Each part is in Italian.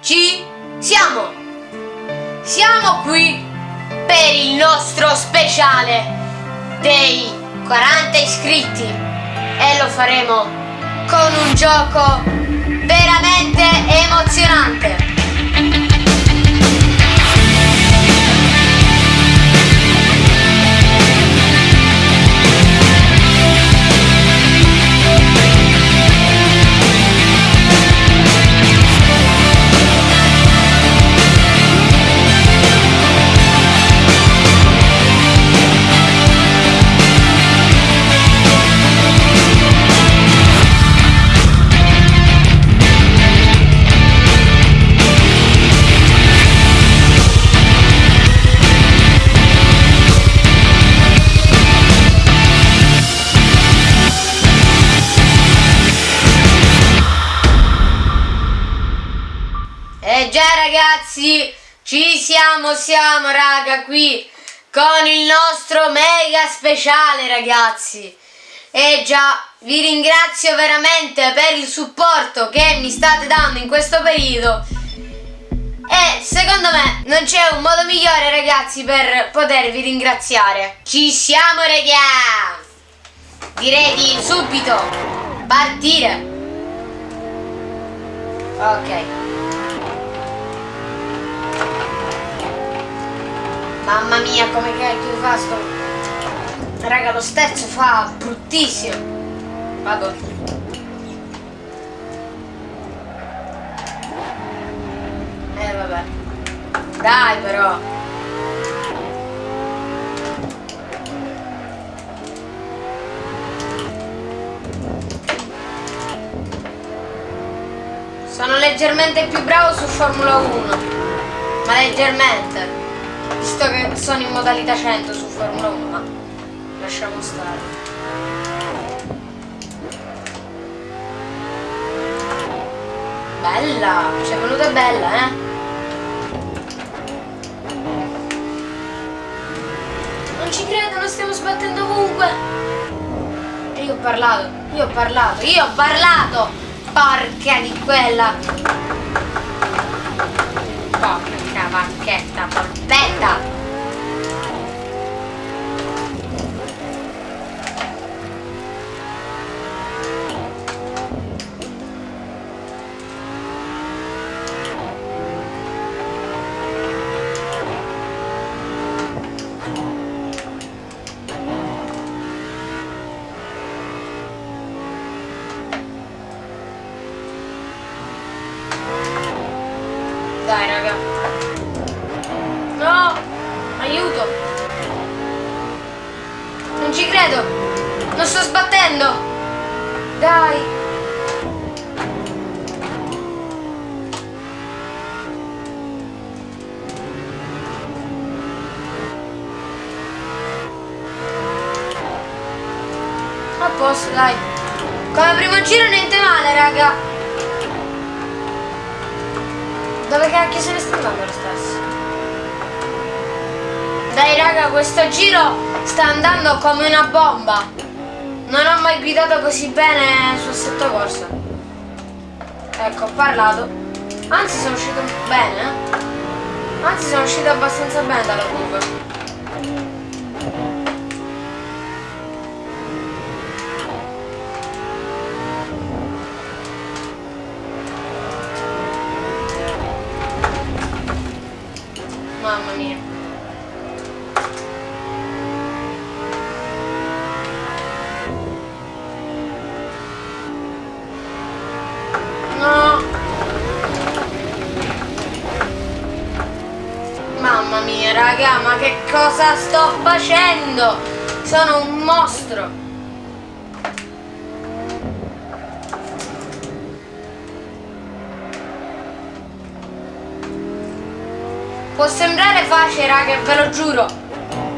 ci siamo! Siamo qui per il nostro speciale dei 40 iscritti e lo faremo con un gioco veramente emozionante. Ragazzi, ci siamo, siamo raga qui con il nostro mega speciale ragazzi. E già, vi ringrazio veramente per il supporto che mi state dando in questo periodo. E secondo me non c'è un modo migliore ragazzi per potervi ringraziare. Ci siamo raga! Direi di subito partire. Ok. Mamma mia, come cacchio fa sto... Raga, lo sterzo fa bruttissimo. Vado. Eh, vabbè. Dai, però. Sono leggermente più bravo su Formula 1. Ma leggermente. Visto che sono in modalità 100 su Formula 1, ma lasciamo stare. Bella, ci è venuta bella, eh? Non ci credo, non stiamo sbattendo ovunque. Io ho parlato, io ho parlato, io ho parlato! Porca di quella! Porca vacchetta, polpetta! Dai raga. No! Aiuto! Non ci credo! Non sto sbattendo! Dai! A posto, dai! Come primo giro niente male, raga! Dove cacchio se ne sta lo stesso? Dai raga, questo giro sta andando come una bomba. Non ho mai guidato così bene sul assetto corsa. Ecco, ho parlato. Anzi sono uscito bene. eh. Anzi sono uscito abbastanza bene dalla curva. Mamma mia. No. Mamma mia, raga, ma che cosa sto facendo? Sono un mostro. Può sembrare facile, raga, ve lo giuro.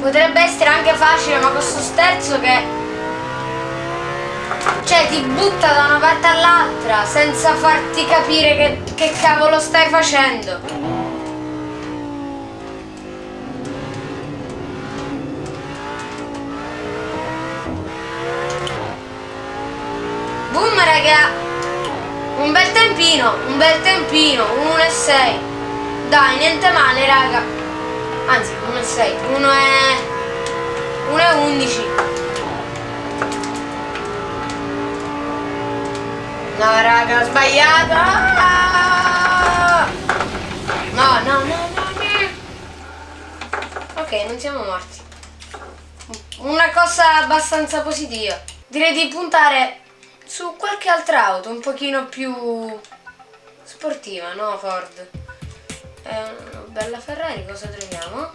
Potrebbe essere anche facile, ma questo sterzo che... Cioè, ti butta da una parte all'altra senza farti capire che, che cavolo stai facendo. Raga! Un bel tempino, un bel tempino, 1 e 6. Dai, niente male, raga. Anzi, 1 e 6, 1 e... 1 e 11. No, raga, ho sbagliato. No, no, no, no, no. Ok, non siamo morti. Una cosa abbastanza positiva. Direi di puntare su qualche altra auto un pochino più sportiva, no Ford? È una bella Ferrari, cosa troviamo?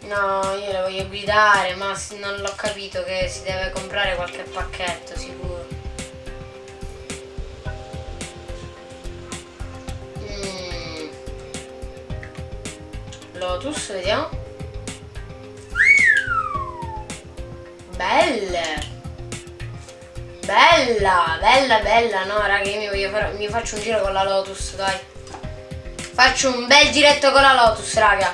No, io la voglio guidare, ma non l'ho capito che si deve comprare qualche pacchetto, sicuro. Mm. Lotus, vediamo. Belle! Bella, bella, bella. No, raga, io mi, voglio fare, mi faccio un giro con la Lotus, dai. Faccio un bel giretto con la Lotus, raga.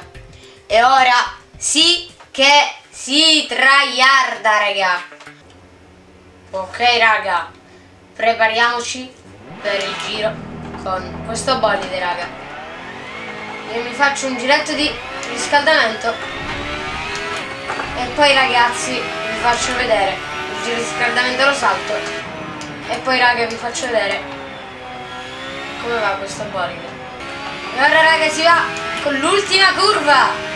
E ora sì che si traiarda, raga. Ok, raga. Prepariamoci per il giro con questo bolide, raga. Io mi faccio un giretto di riscaldamento. E poi, ragazzi, vi faccio vedere il riscaldamento lo salto. E poi raga vi faccio vedere come va questa bolide e ora raga si va con l'ultima curva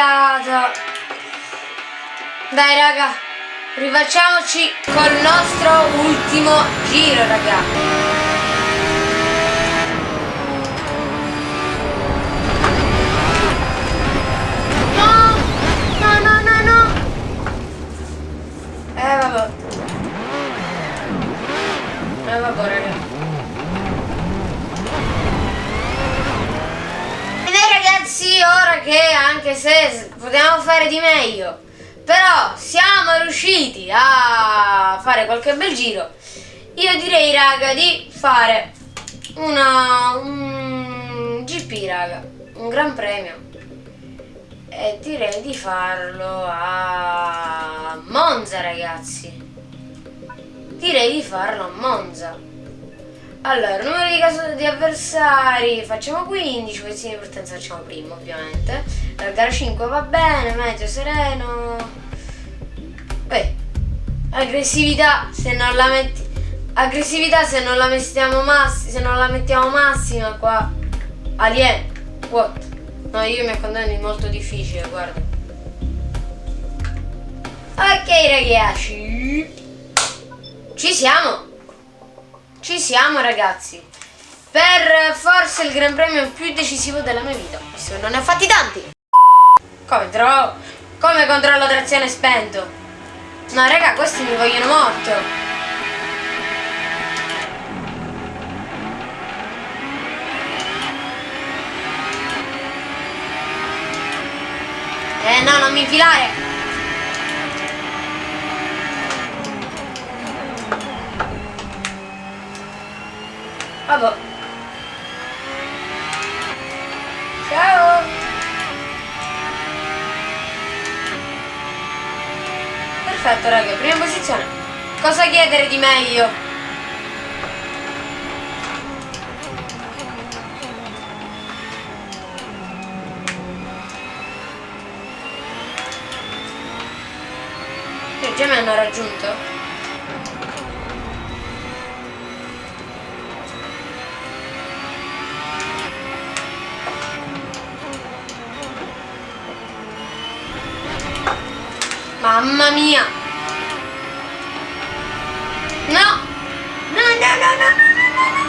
sbagliato. Dai raga, rifacciamoci col nostro ultimo giro raga. Eh vabbè. Eh vabbè raga. sì, ora che anche se potevamo fare di meglio, però siamo riusciti a fare qualche bel giro, io direi raga di fare una, un GP raga, un gran premio e direi di farlo a Monza ragazzi direi di farlo a Monza allora, numero di, caso di avversari facciamo 15, questi di partenza facciamo primo ovviamente. La gara 5 va bene, meteo sereno. Beh, aggressività se non la metti. Aggressività se non la mettiamo massima, se non la mettiamo massima qua. Alien. What? No, io mi accontento di molto difficile, guarda. Ok ragazzi. Ci siamo. Ci siamo ragazzi. Per forse il gran premio più decisivo della mia vita. Visto che non ne ho fatti tanti. Come. Come controllo trazione spento? No raga, questi mi vogliono morto. Eh no, non mi infilare. Vabbè. Ciao. Perfetto raga, prima posizione. Cosa chiedere di meglio? Che già mi hanno raggiunto? Mamma mia! No! No, no, no, no, no, no, no!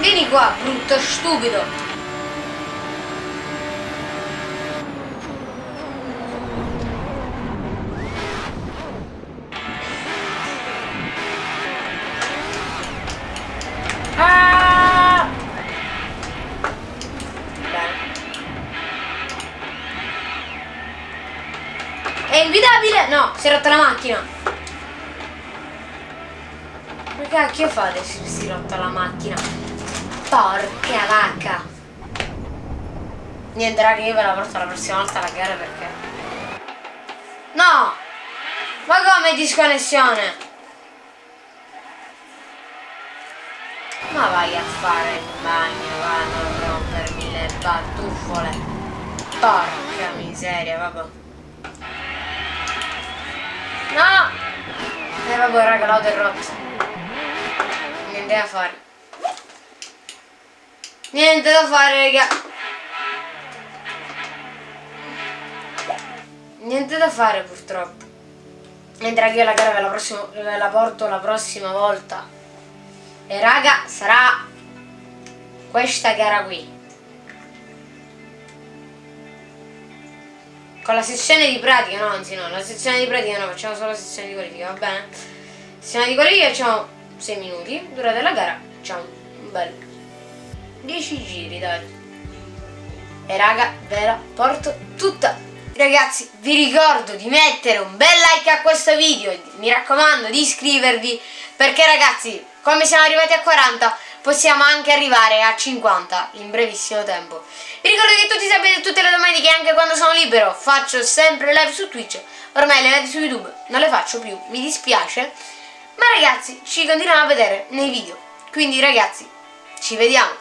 Vieni qua, brutto stupido! Fate se si è rotta la macchina? Porca vacca! Niente raga, io ve la porto la prossima volta alla gara perché... No! Ma come disconnessione? Ma vai a fare il bagno, va a non rompermi le battufole. Porca miseria, vabbè. No! E eh, vabbè raga, è rotta. Niente da fare. Niente da fare, raga. Niente da fare purtroppo. Mentre io la gara ve la, prossima, ve la porto la prossima volta. E raga, sarà questa gara qui. Con la sessione di pratica, no, anzi no, la sessione di pratica no, facciamo solo la sessione di qualifica, va bene? Sessione di qualifica facciamo 6 minuti, durata della gara facciamo un bel 10 giri, dai. E raga, ve la porto tutta. Ragazzi, vi ricordo di mettere un bel like a questo video, mi raccomando di iscrivervi, perché ragazzi, come siamo arrivati a 40 possiamo anche arrivare a 50 in brevissimo tempo. Vi ricordo che tutti sapete tutte le domeniche, anche quando sono libero, faccio sempre live su Twitch. Ormai le live su YouTube non le faccio più, mi dispiace. Ma ragazzi, ci continuiamo a vedere nei video. Quindi ragazzi, ci vediamo